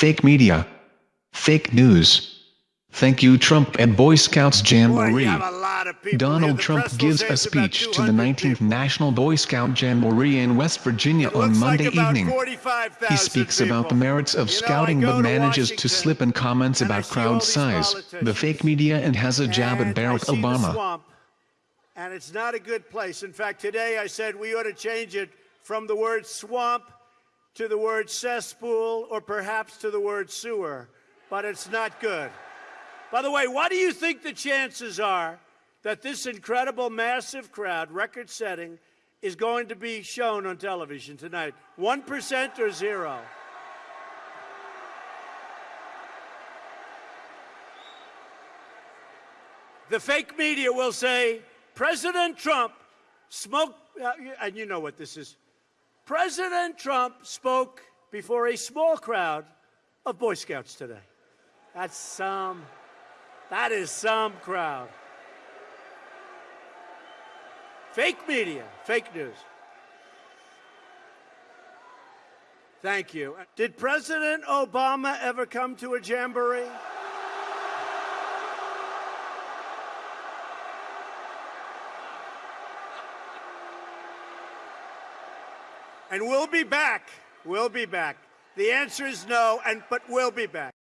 fake media, fake news. Thank you Trump and Boy Scouts Jamboree. you have a lot of people here. Donald Trump gives a speech to the 19th people. National Boy Scout Jamboree in West Virginia It on Monday like evening. He speaks about the merits of You scouting but manages to slip in comments about crowd size, the fake media and has a jab at Barack Obama. swamp, and it's not a good place. In fact, today I said we ought to change it from the word swamp to the word cesspool or perhaps to the word sewer, but it's not good. By the way, what do you think the chances are that this incredible, massive crowd, record setting, is going to be shown on television tonight? 1% or zero? The fake media will say President Trump smoked, uh, and you know what this is. President Trump spoke before a small crowd of Boy Scouts today. That's some, that is some crowd. Fake media, fake news. Thank you. Did President Obama ever come to a jamboree? And we'll be back. We'll be back. The answer is no, and but we'll be back.